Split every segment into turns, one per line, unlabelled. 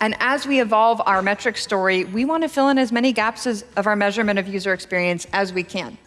And as we evolve our metric story, we want to fill in as many gaps as, of our measurement of user experience as we can.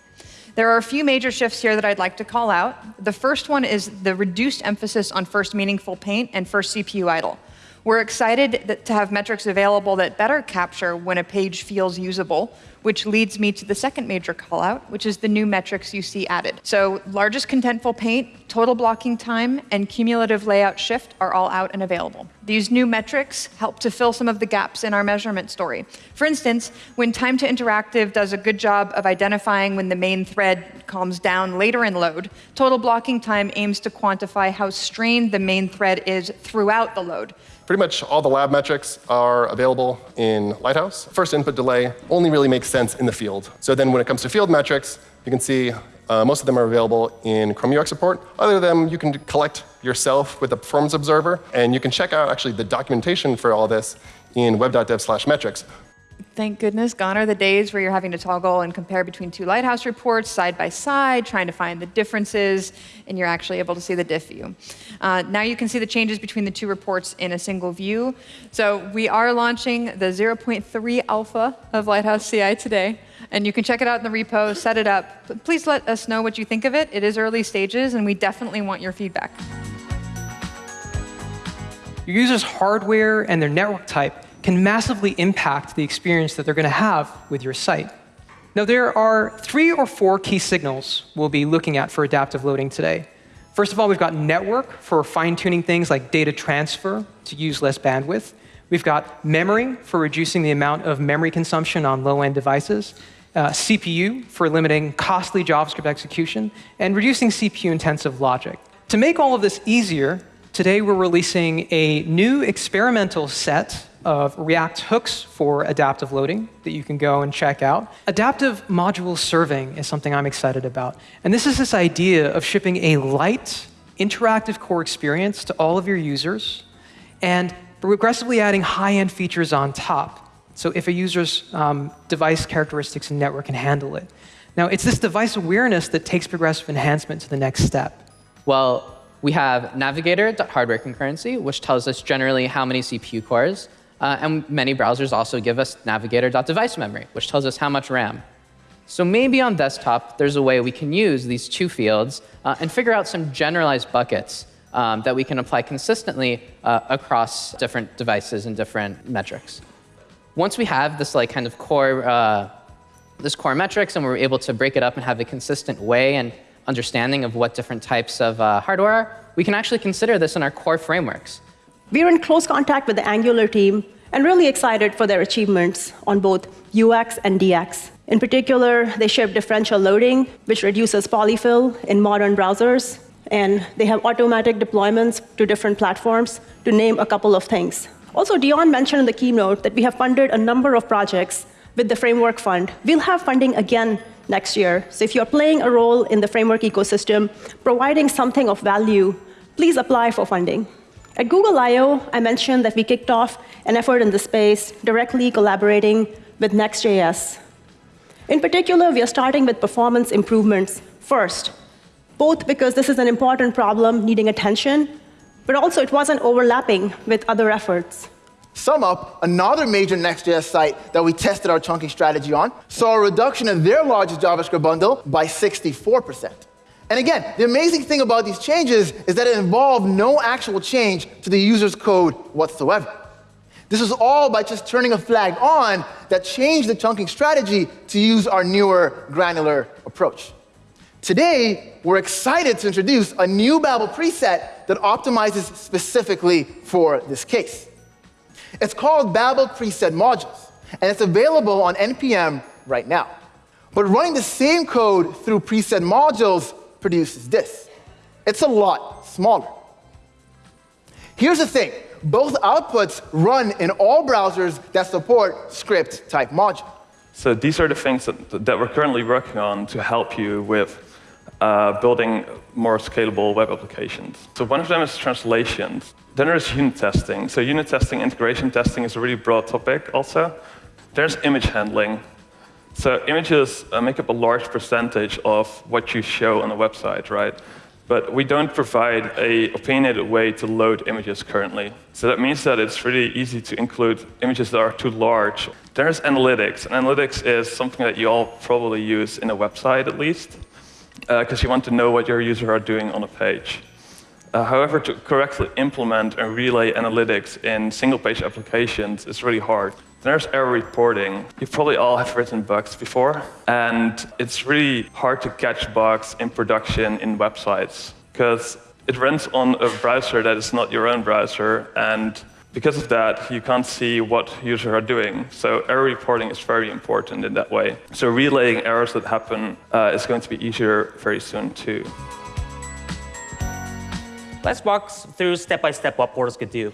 There are a few major shifts here that I'd like to call out. The first one is the reduced emphasis on first meaningful paint and first CPU idle. We're excited to have metrics available that better capture when a page feels usable, which leads me to the second major callout, which is the new metrics you see added. So largest contentful paint, total blocking time, and cumulative layout shift are all out and available. These new metrics help to fill some of the gaps in our measurement story. For instance, when time to interactive does a good job of identifying when the main thread calms down later in load, total blocking time aims to quantify how strained the main thread is throughout the load.
Pretty much all the lab metrics are available in Lighthouse. First input delay only really makes sense in the field. So then when it comes to field metrics, you can see uh, most of them are available in Chrome UX Report. Other than them, you can collect yourself with the Performance Observer, and you can check out actually the documentation for all this in web.dev slash metrics.
Thank goodness, gone are the days where you're having to toggle and compare between two Lighthouse reports side by side, trying to find the differences, and you're actually able to see the diff view. Uh, now you can see the changes between the two reports in a single view. So we are launching the 0.3 alpha of Lighthouse CI today, and you can check it out in the repo, set it up. Please let us know what you think of it. It is early stages, and we definitely want your feedback.
Your user's hardware and their network type can massively impact the experience that they're going to have with your site. Now, there are three or four key signals we'll be looking at for adaptive loading today. First of all, we've got network for fine-tuning things like data transfer to use less bandwidth. We've got memory for reducing the amount of memory consumption on low-end devices. Uh, CPU for limiting costly JavaScript execution, and reducing CPU-intensive logic. To make all of this easier, today we're releasing a new experimental set of React hooks for adaptive loading that you can go and check out. Adaptive module serving is something I'm excited about. And this is this idea of shipping a light, interactive core experience to all of your users and progressively adding high-end features on top. So if a user's um, device characteristics and network can handle it. Now, it's this device awareness that takes progressive enhancement to the next step.
Well, we have navigator.hardware concurrency, which tells us generally how many CPU cores uh, and many browsers also give us navigator.device memory, which tells us how much RAM. So maybe on desktop, there's a way we can use these two fields uh, and figure out some generalized buckets um, that we can apply consistently uh, across different devices and different metrics. Once we have this like kind of core, uh, this core metrics and we're able to break it up and have a consistent way and understanding of what different types of uh, hardware are, we can actually consider this in our core frameworks.
We're in close contact with the Angular team and really excited for their achievements on both UX and DX. In particular, they ship differential loading, which reduces polyfill in modern browsers, and they have automatic deployments to different platforms, to name a couple of things. Also, Dion mentioned in the keynote that we have funded a number of projects with the Framework Fund. We'll have funding again next year. So if you're playing a role in the framework ecosystem, providing something of value, please apply for funding. At Google I/O, I mentioned that we kicked off an effort in the space, directly collaborating with Next.js. In particular, we are starting with performance improvements first, both because this is an important problem needing attention, but also it wasn't overlapping with other efforts.
SumUp, another major Next.js site that we tested our chunking strategy on, saw a reduction in their largest JavaScript bundle by 64%. And again, the amazing thing about these changes is that it involved no actual change to the user's code whatsoever. This is all by just turning a flag on that changed the chunking strategy to use our newer granular approach. Today, we're excited to introduce a new Babel preset that optimizes specifically for this case. It's called Babel Preset Modules, and it's available on NPM right now. But running the same code through preset modules produces this. It's a lot smaller. Here's the thing. Both outputs run in all browsers that support script type module.
So these are the things that, that we're currently working on to help you with uh, building more scalable web applications. So one of them is translations. Then there's unit testing. So unit testing, integration testing is a really broad topic also. There's image handling. So images uh, make up a large percentage of what you show on a website, right? but we don't provide a opinionated way to load images currently. So that means that it's really easy to include images that are too large. There's analytics, and analytics is something that you all probably use in a website at least, because uh, you want to know what your users are doing on a page. Uh, however, to correctly implement and relay analytics in single-page applications is really hard. There's error reporting. You probably all have written bugs before, and it's really hard to catch bugs in production in websites because it runs on a browser that is not your own browser, and because of that, you can't see what users are doing. So error reporting is very important in that way. So relaying errors that happen uh, is going to be easier very soon too.
Let's walk through step by step what portals could do.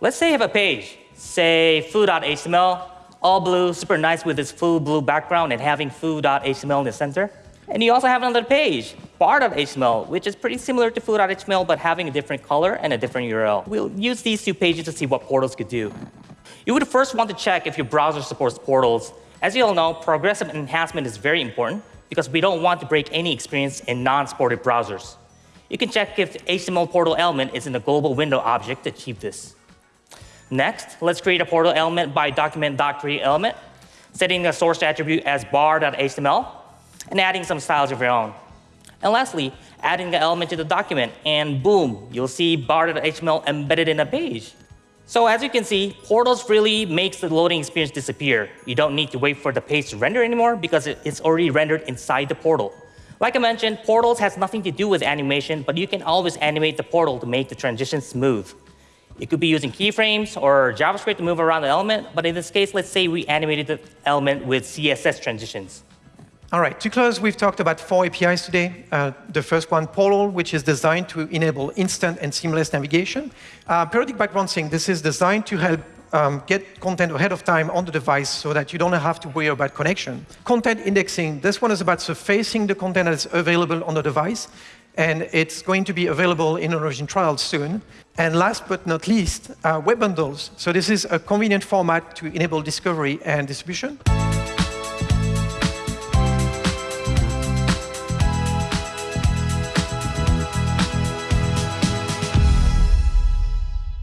Let's say you have a page say foo.html, all blue, super nice with this full blue background and having foo.html in the center. And you also have another page, bar.html, which is pretty similar to foo.html, but having a different color and a different URL. We'll use these two pages to see what portals could do. You would first want to check if your browser supports portals. As you all know, progressive enhancement is very important because we don't want to break any experience in non-supported browsers. You can check if the HTML portal element is in the global window object to achieve this. Next, let's create a portal element by document.createElement, setting the source attribute as bar.html, and adding some styles of your own. And lastly, adding the element to the document, and boom, you'll see bar.html embedded in a page. So as you can see, portals really makes the loading experience disappear. You don't need to wait for the page to render anymore because it's already rendered inside the portal. Like I mentioned, portals has nothing to do with animation, but you can always animate the portal to make the transition smooth. It could be using keyframes or JavaScript to move around the element, but in this case, let's say we animated the element with CSS transitions.
All right, to close, we've talked about four APIs today. Uh, the first one, Portal, which is designed to enable instant and seamless navigation. Uh, periodic background sync, this is designed to help um, get content ahead of time on the device so that you don't have to worry about connection. Content indexing, this one is about surfacing the content that's available on the device and it's going to be available in Origin trials soon. And last but not least, uh, web bundles. So this is a convenient format to enable discovery and distribution.